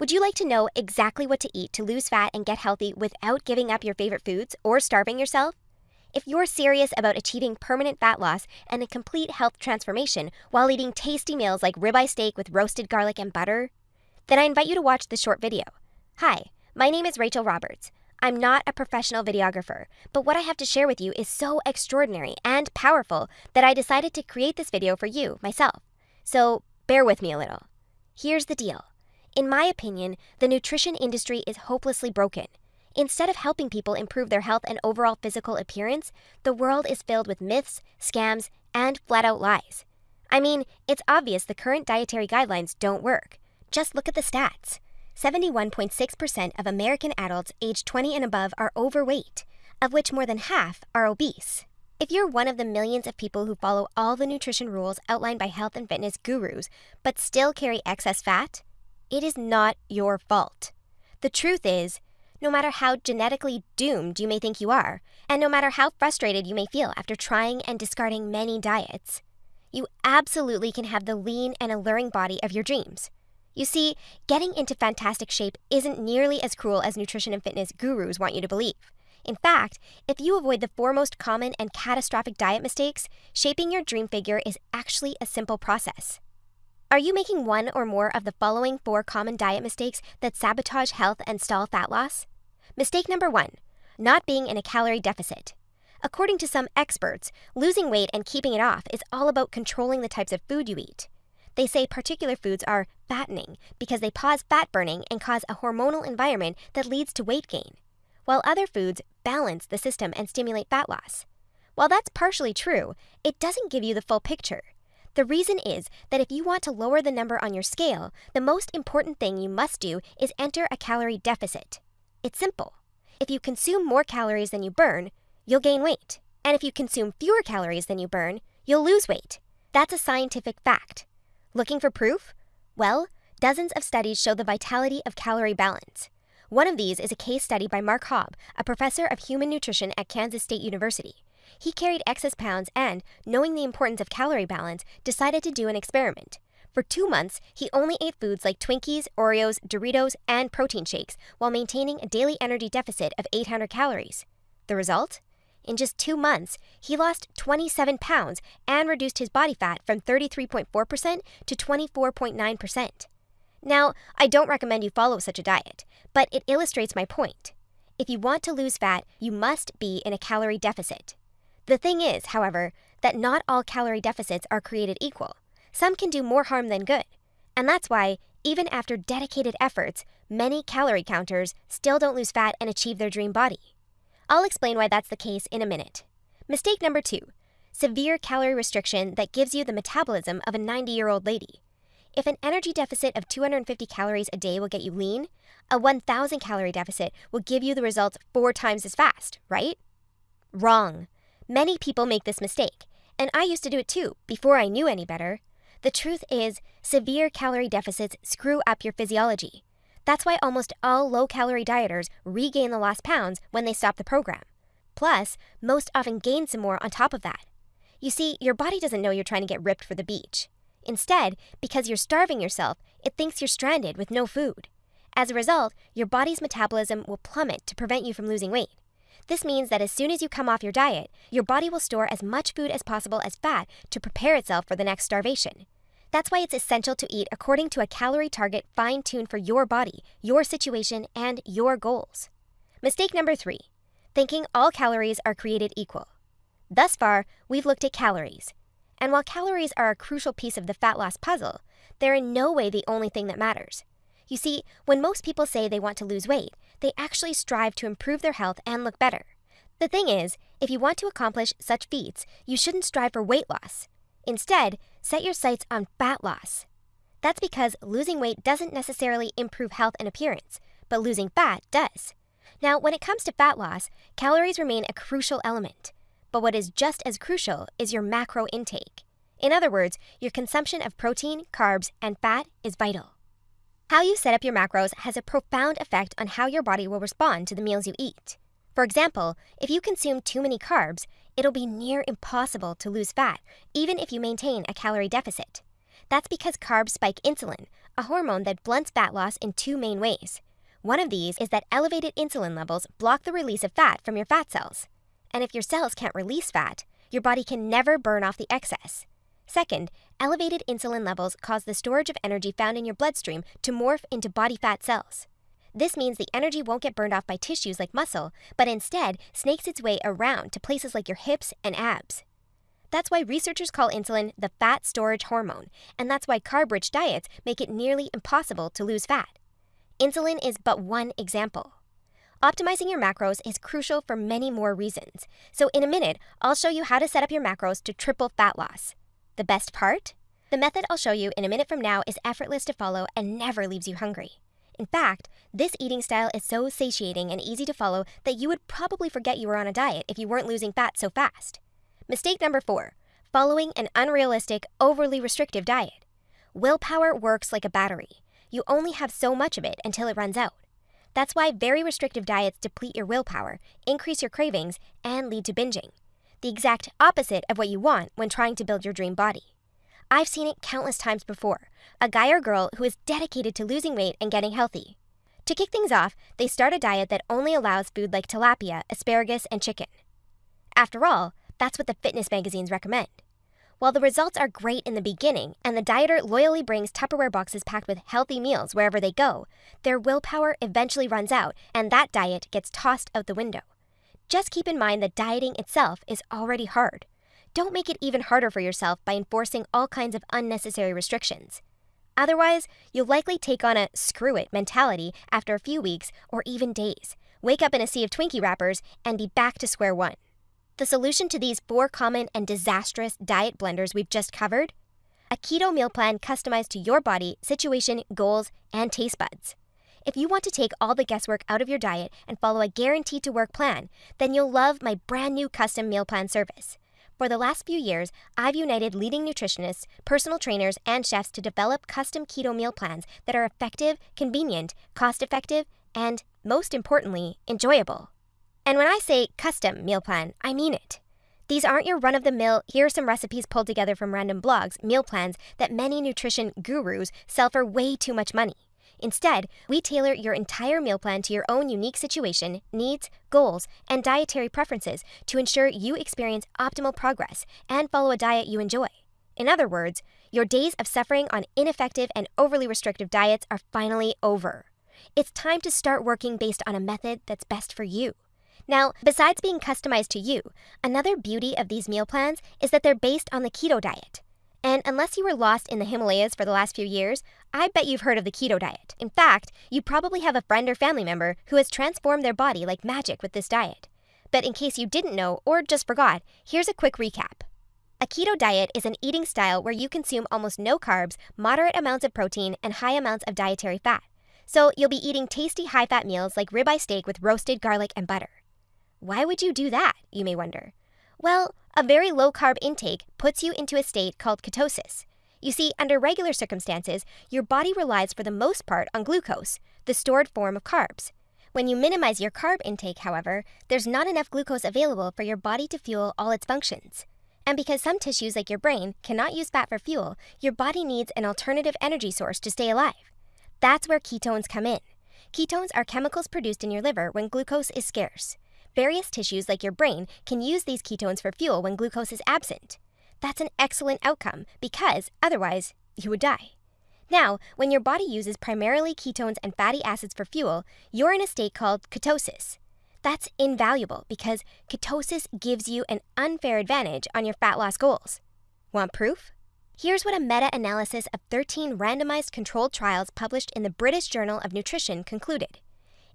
Would you like to know exactly what to eat to lose fat and get healthy without giving up your favorite foods or starving yourself? If you're serious about achieving permanent fat loss and a complete health transformation while eating tasty meals like ribeye steak with roasted garlic and butter, then I invite you to watch this short video. Hi, my name is Rachel Roberts. I'm not a professional videographer, but what I have to share with you is so extraordinary and powerful that I decided to create this video for you, myself. So bear with me a little. Here's the deal. In my opinion, the nutrition industry is hopelessly broken. Instead of helping people improve their health and overall physical appearance, the world is filled with myths, scams, and flat out lies. I mean, it's obvious the current dietary guidelines don't work. Just look at the stats. 71.6% of American adults aged 20 and above are overweight, of which more than half are obese. If you're one of the millions of people who follow all the nutrition rules outlined by health and fitness gurus, but still carry excess fat, it is not your fault. The truth is, no matter how genetically doomed you may think you are, and no matter how frustrated you may feel after trying and discarding many diets, you absolutely can have the lean and alluring body of your dreams. You see, getting into fantastic shape isn't nearly as cruel as nutrition and fitness gurus want you to believe. In fact, if you avoid the four most common and catastrophic diet mistakes, shaping your dream figure is actually a simple process. Are you making one or more of the following four common diet mistakes that sabotage health and stall fat loss? Mistake number one not being in a calorie deficit. According to some experts, losing weight and keeping it off is all about controlling the types of food you eat. They say particular foods are fattening because they pause fat burning and cause a hormonal environment that leads to weight gain, while other foods balance the system and stimulate fat loss. While that's partially true, it doesn't give you the full picture. The reason is that if you want to lower the number on your scale, the most important thing you must do is enter a calorie deficit. It's simple. If you consume more calories than you burn, you'll gain weight. And if you consume fewer calories than you burn, you'll lose weight. That's a scientific fact. Looking for proof? Well, dozens of studies show the vitality of calorie balance. One of these is a case study by Mark Haub, a professor of human nutrition at Kansas State University. He carried excess pounds and, knowing the importance of calorie balance, decided to do an experiment. For two months, he only ate foods like Twinkies, Oreos, Doritos, and protein shakes while maintaining a daily energy deficit of 800 calories. The result? In just two months, he lost 27 pounds and reduced his body fat from 33.4% to 24.9%. Now, I don't recommend you follow such a diet, but it illustrates my point. If you want to lose fat, you must be in a calorie deficit. The thing is, however, that not all calorie deficits are created equal. Some can do more harm than good. And that's why, even after dedicated efforts, many calorie counters still don't lose fat and achieve their dream body. I'll explain why that's the case in a minute. Mistake number two severe calorie restriction that gives you the metabolism of a 90 year old lady. If an energy deficit of 250 calories a day will get you lean, a 1,000 calorie deficit will give you the results four times as fast, right? Wrong. Many people make this mistake, and I used to do it too before I knew any better. The truth is, severe calorie deficits screw up your physiology. That's why almost all low calorie dieters regain the lost pounds when they stop the program. Plus, most often gain some more on top of that. You see, your body doesn't know you're trying to get ripped for the beach. Instead, because you're starving yourself, it thinks you're stranded with no food. As a result, your body's metabolism will plummet to prevent you from losing weight. This means that as soon as you come off your diet, your body will store as much food as possible as fat to prepare itself for the next starvation. That's why it's essential to eat according to a calorie target fine tuned for your body, your situation, and your goals. Mistake number three thinking all calories are created equal. Thus far, we've looked at calories. And while calories are a crucial piece of the fat loss puzzle, they're in no way the only thing that matters. You see, when most people say they want to lose weight, they actually strive to improve their health and look better. The thing is, if you want to accomplish such feats, you shouldn't strive for weight loss. Instead, set your sights on fat loss. That's because losing weight doesn't necessarily improve health and appearance, but losing fat does. Now, when it comes to fat loss, calories remain a crucial element. But what is just as crucial is your macro intake. In other words, your consumption of protein, carbs, and fat is vital. How you set up your macros has a profound effect on how your body will respond to the meals you eat. For example, if you consume too many carbs, it'll be near impossible to lose fat, even if you maintain a calorie deficit. That's because carbs spike insulin, a hormone that blunts fat loss in two main ways. One of these is that elevated insulin levels block the release of fat from your fat cells. And if your cells can't release fat, your body can never burn off the excess. Second, elevated insulin levels cause the storage of energy found in your bloodstream to morph into body fat cells. This means the energy won't get burned off by tissues like muscle, but instead snakes its way around to places like your hips and abs. That's why researchers call insulin the fat storage hormone, and that's why carb rich diets make it nearly impossible to lose fat. Insulin is but one example. Optimizing your macros is crucial for many more reasons. So, in a minute, I'll show you how to set up your macros to triple fat loss. The best part? The method I'll show you in a minute from now is effortless to follow and never leaves you hungry. In fact, this eating style is so satiating and easy to follow that you would probably forget you were on a diet if you weren't losing fat so fast. Mistake number four following an unrealistic, overly restrictive diet. Willpower works like a battery. You only have so much of it until it runs out. That's why very restrictive diets deplete your willpower, increase your cravings, and lead to binging. The exact opposite of what you want when trying to build your dream body. I've seen it countless times before a guy or girl who is dedicated to losing weight and getting healthy. To kick things off, they start a diet that only allows food like tilapia, asparagus, and chicken. After all, that's what the fitness magazines recommend. While the results are great in the beginning, and the dieter loyally brings Tupperware boxes packed with healthy meals wherever they go, their willpower eventually runs out, and that diet gets tossed out the window. Just keep in mind that dieting itself is already hard. Don't make it even harder for yourself by enforcing all kinds of unnecessary restrictions. Otherwise, you'll likely take on a screw it mentality after a few weeks or even days, wake up in a sea of Twinkie wrappers, and be back to square one. The solution to these four common and disastrous diet blunders we've just covered? A keto meal plan customized to your body, situation, goals, and taste buds. If you want to take all the guesswork out of your diet and follow a guaranteed to work plan, then you'll love my brand new custom meal plan service. For the last few years, I've united leading nutritionists, personal trainers, and chefs to develop custom keto meal plans that are effective, convenient, cost effective, and, most importantly, enjoyable. And when I say custom meal plan, I mean it. These aren't your run of the mill, here are some recipes pulled together from random blogs, meal plans that many nutrition gurus sell for way too much money. Instead, we tailor your entire meal plan to your own unique situation, needs, goals, and dietary preferences to ensure you experience optimal progress and follow a diet you enjoy. In other words, your days of suffering on ineffective and overly restrictive diets are finally over. It's time to start working based on a method that's best for you. Now, besides being customized to you, another beauty of these meal plans is that they're based on the keto diet. And unless you were lost in the Himalayas for the last few years, I bet you've heard of the keto diet. In fact, you probably have a friend or family member who has transformed their body like magic with this diet. But in case you didn't know or just forgot, here's a quick recap. A keto diet is an eating style where you consume almost no carbs, moderate amounts of protein, and high amounts of dietary fat. So you'll be eating tasty high fat meals like ribeye steak with roasted garlic and butter. Why would you do that, you may wonder? Well, a very low carb intake puts you into a state called ketosis. You see, under regular circumstances, your body relies for the most part on glucose, the stored form of carbs. When you minimize your carb intake, however, there's not enough glucose available for your body to fuel all its functions. And because some tissues, like your brain, cannot use fat for fuel, your body needs an alternative energy source to stay alive. That's where ketones come in. Ketones are chemicals produced in your liver when glucose is scarce. Various tissues, like your brain, can use these ketones for fuel when glucose is absent. That's an excellent outcome because otherwise, you would die. Now, when your body uses primarily ketones and fatty acids for fuel, you're in a state called ketosis. That's invaluable because ketosis gives you an unfair advantage on your fat loss goals. Want proof? Here's what a meta analysis of 13 randomized controlled trials published in the British Journal of Nutrition concluded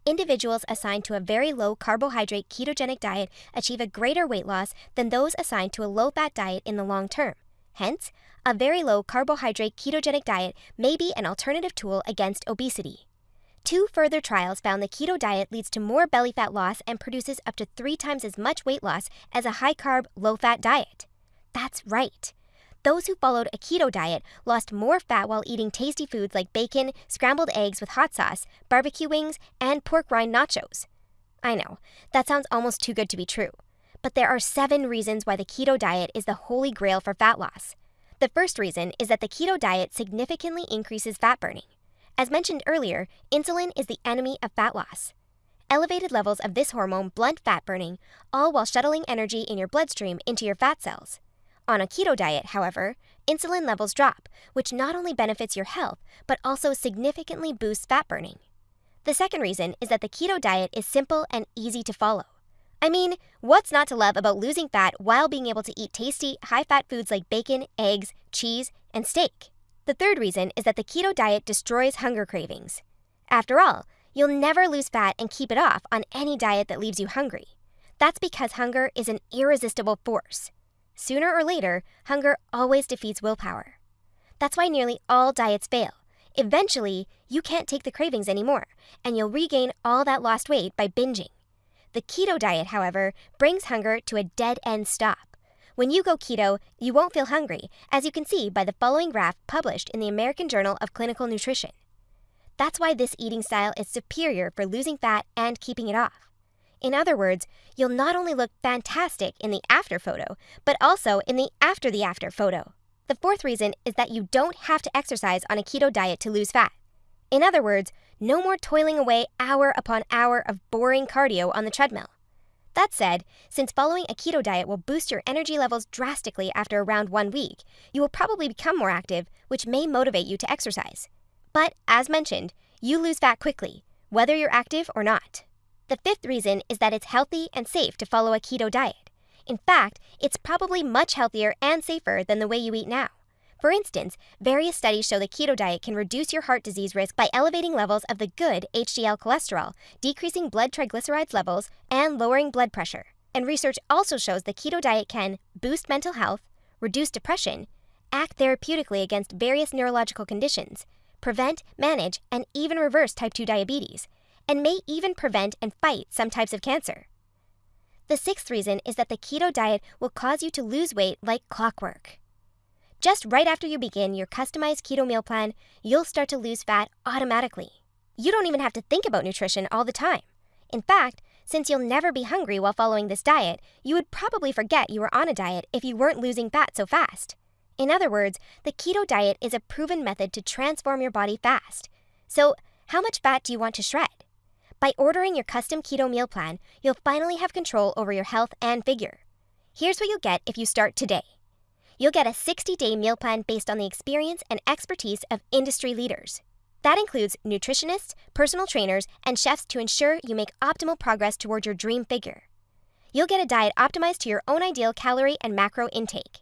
individuals assigned to a very low carbohydrate ketogenic diet achieve a greater weight loss than those assigned to a low fat diet in the long term. Hence, a very low carbohydrate ketogenic diet may be an alternative tool against obesity. Two further trials found the keto diet leads to more belly fat loss and produces up to three times as much weight loss as a high carb, low fat diet. That's right. Those who followed a keto diet lost more fat while eating tasty foods like bacon, scrambled eggs with hot sauce, barbecue wings, and pork rind nachos. I know, that sounds almost too good to be true. But there are seven reasons why the keto diet is the holy grail for fat loss. The first reason is that the keto diet significantly increases fat burning. As mentioned earlier, insulin is the enemy of fat loss. Elevated levels of this hormone blunt fat burning, all while shuttling energy in your bloodstream into your fat cells. On a keto diet, however, insulin levels drop, which not only benefits your health, but also significantly boosts fat burning. The second reason is that the keto diet is simple and easy to follow. I mean, what's not to love about losing fat while being able to eat tasty, high fat foods like bacon, eggs, cheese, and steak? The third reason is that the keto diet destroys hunger cravings. After all, you'll never lose fat and keep it off on any diet that leaves you hungry. That's because hunger is an irresistible force. Sooner or later, hunger always defeats willpower. That's why nearly all diets fail. Eventually, you can't take the cravings anymore, and you'll regain all that lost weight by binging. The keto diet, however, brings hunger to a dead end stop. When you go keto, you won't feel hungry, as you can see by the following graph published in the American Journal of Clinical Nutrition. That's why this eating style is superior for losing fat and keeping it off. In other words, you'll not only look fantastic in the after photo, but also in the after the after photo. The fourth reason is that you don't have to exercise on a keto diet to lose fat. In other words, no more toiling away hour upon hour of boring cardio on the treadmill. That said, since following a keto diet will boost your energy levels drastically after around one week, you will probably become more active, which may motivate you to exercise. But, as mentioned, you lose fat quickly, whether you're active or not. The fifth reason is that it's healthy and safe to follow a keto diet. In fact, it's probably much healthier and safer than the way you eat now. For instance, various studies show the keto diet can reduce your heart disease risk by elevating levels of the good HDL cholesterol, decreasing blood triglycerides levels, and lowering blood pressure. And research also shows the keto diet can boost mental health, reduce depression, act therapeutically against various neurological conditions, prevent, manage, and even reverse type 2 diabetes, and may even prevent and fight some types of cancer. The sixth reason is that the keto diet will cause you to lose weight like clockwork. Just right after you begin your customized keto meal plan, you'll start to lose fat automatically. You don't even have to think about nutrition all the time. In fact, since you'll never be hungry while following this diet, you would probably forget you were on a diet if you weren't losing fat so fast. In other words, the keto diet is a proven method to transform your body fast. So, how much fat do you want to shred? By ordering your custom keto meal plan, you'll finally have control over your health and figure. Here's what you'll get if you start today. You'll get a 60 day meal plan based on the experience and expertise of industry leaders. That includes nutritionists, personal trainers, and chefs to ensure you make optimal progress toward your dream figure. You'll get a diet optimized to your own ideal calorie and macro intake.